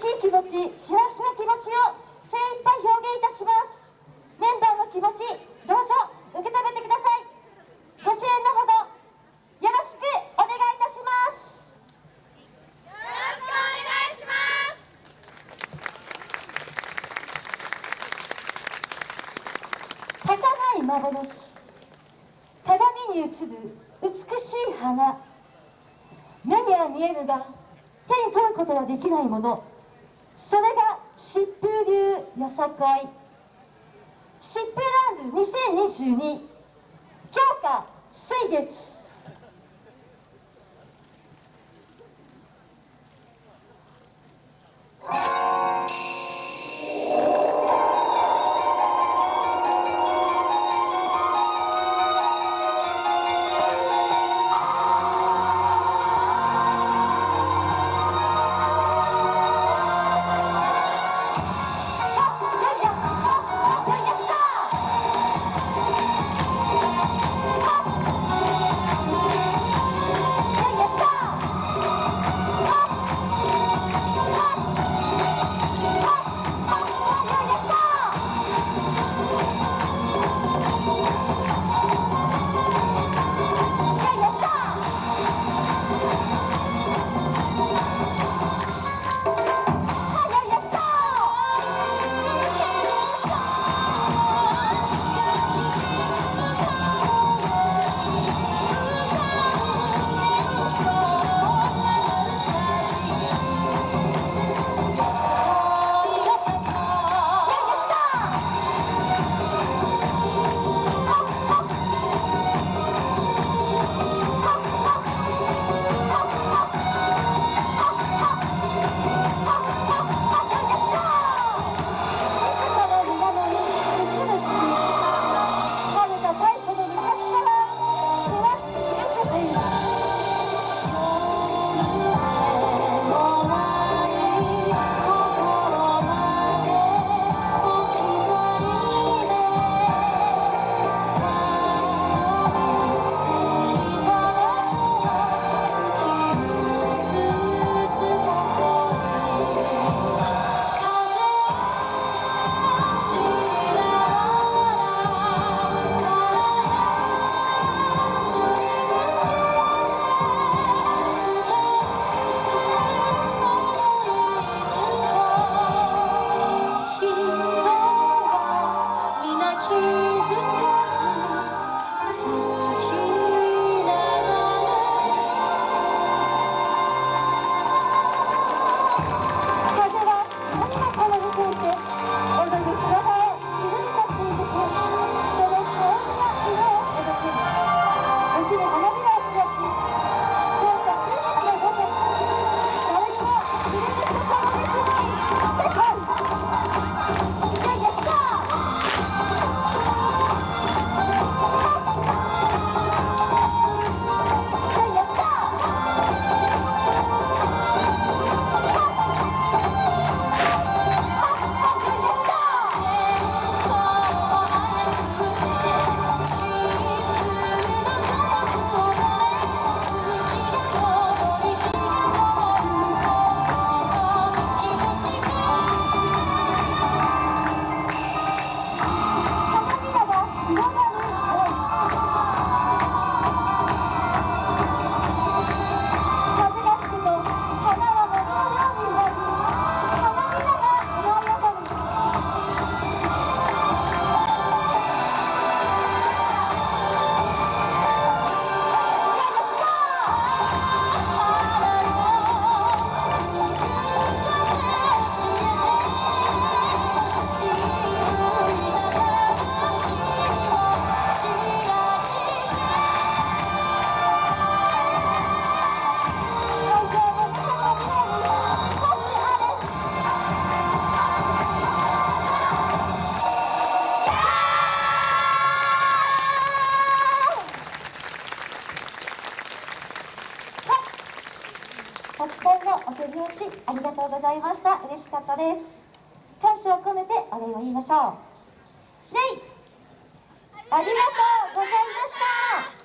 精一杯表現いたします。メンバーの気持ちどうぞ受け止めてください。ご声援のほどよろしくお願いいたします。よろしくお願いします。儚い幻鏡に映る美しい花。目には見えぬが手に取ることはできないものそれが疾風流よさこい疾風ランド2022強化水月。さんのお手拍子ありがとうございました。嬉しかったです。感謝を込めてお礼を言いましょう。レイありがとうございました。